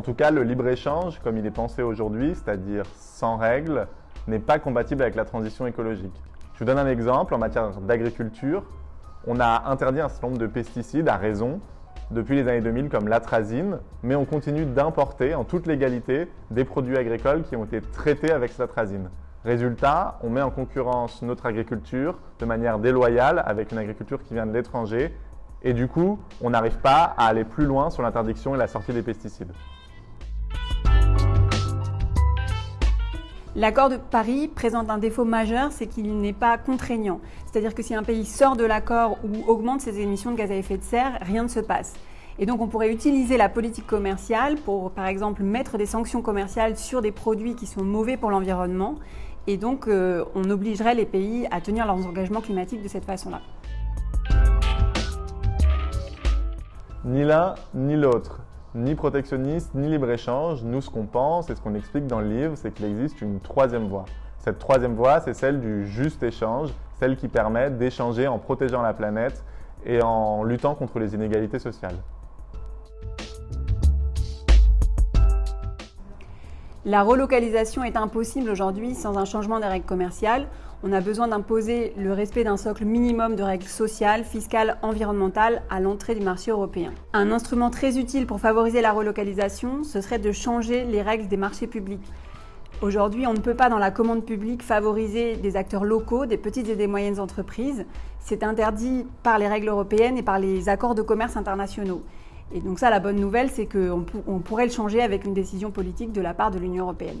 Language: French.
En tout cas, le libre-échange, comme il est pensé aujourd'hui, c'est-à-dire sans règles, n'est pas compatible avec la transition écologique. Je vous donne un exemple. En matière d'agriculture, on a interdit un certain nombre de pesticides à raison depuis les années 2000 comme l'atrazine, mais on continue d'importer en toute légalité des produits agricoles qui ont été traités avec cette atrazine. Résultat, on met en concurrence notre agriculture de manière déloyale avec une agriculture qui vient de l'étranger et du coup, on n'arrive pas à aller plus loin sur l'interdiction et la sortie des pesticides. L'accord de Paris présente un défaut majeur, c'est qu'il n'est pas contraignant. C'est-à-dire que si un pays sort de l'accord ou augmente ses émissions de gaz à effet de serre, rien ne se passe. Et donc on pourrait utiliser la politique commerciale pour, par exemple, mettre des sanctions commerciales sur des produits qui sont mauvais pour l'environnement. Et donc euh, on obligerait les pays à tenir leurs engagements climatiques de cette façon-là. Ni l'un ni l'autre ni protectionniste, ni libre-échange. Nous, ce qu'on pense et ce qu'on explique dans le livre, c'est qu'il existe une troisième voie. Cette troisième voie, c'est celle du juste échange, celle qui permet d'échanger en protégeant la planète et en luttant contre les inégalités sociales. La relocalisation est impossible aujourd'hui sans un changement des règles commerciales. On a besoin d'imposer le respect d'un socle minimum de règles sociales, fiscales, environnementales à l'entrée du marché européen. Un instrument très utile pour favoriser la relocalisation, ce serait de changer les règles des marchés publics. Aujourd'hui, on ne peut pas dans la commande publique favoriser des acteurs locaux, des petites et des moyennes entreprises. C'est interdit par les règles européennes et par les accords de commerce internationaux. Et donc ça, la bonne nouvelle, c'est qu'on pourrait le changer avec une décision politique de la part de l'Union européenne.